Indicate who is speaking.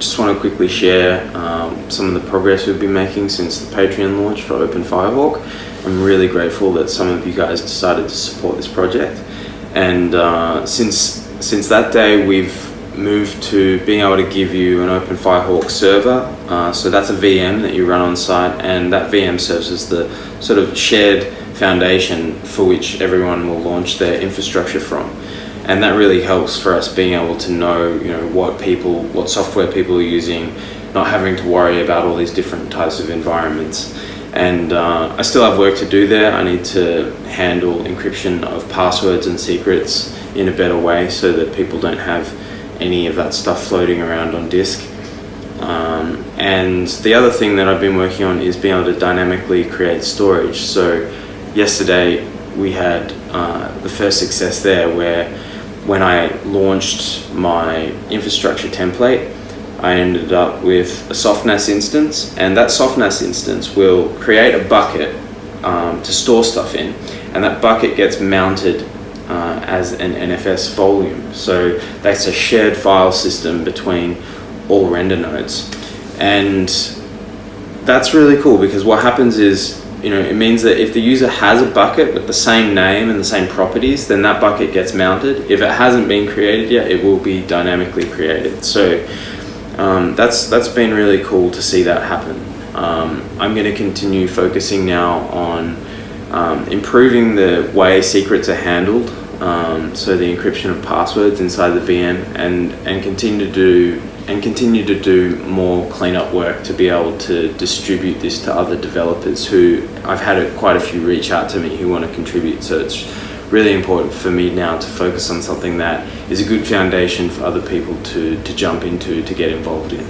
Speaker 1: just want to quickly share um, some of the progress we've been making since the Patreon launch for Open Firehawk. I'm really grateful that some of you guys decided to support this project. And uh, since, since that day, we've moved to being able to give you an Open Firehawk server. Uh, so that's a VM that you run on site and that VM serves as the sort of shared foundation for which everyone will launch their infrastructure from. And that really helps for us being able to know, you know, what people, what software people are using, not having to worry about all these different types of environments. And uh, I still have work to do there. I need to handle encryption of passwords and secrets in a better way so that people don't have any of that stuff floating around on disk. Um, and the other thing that I've been working on is being able to dynamically create storage. So yesterday we had uh, the first success there where when I launched my infrastructure template, I ended up with a softNAS instance and that softNAS instance will create a bucket um, to store stuff in and that bucket gets mounted uh, as an NFS volume. So that's a shared file system between all render nodes. And that's really cool because what happens is, you know, it means that if the user has a bucket with the same name and the same properties, then that bucket gets mounted. If it hasn't been created yet, it will be dynamically created. So um, that's, that's been really cool to see that happen. Um, I'm going to continue focusing now on um, improving the way secrets are handled, um, so the encryption of passwords inside the VM, and and continue to do and continue to do more cleanup work to be able to distribute this to other developers who I've had a, quite a few reach out to me who want to contribute. So it's really important for me now to focus on something that is a good foundation for other people to, to jump into to get involved in.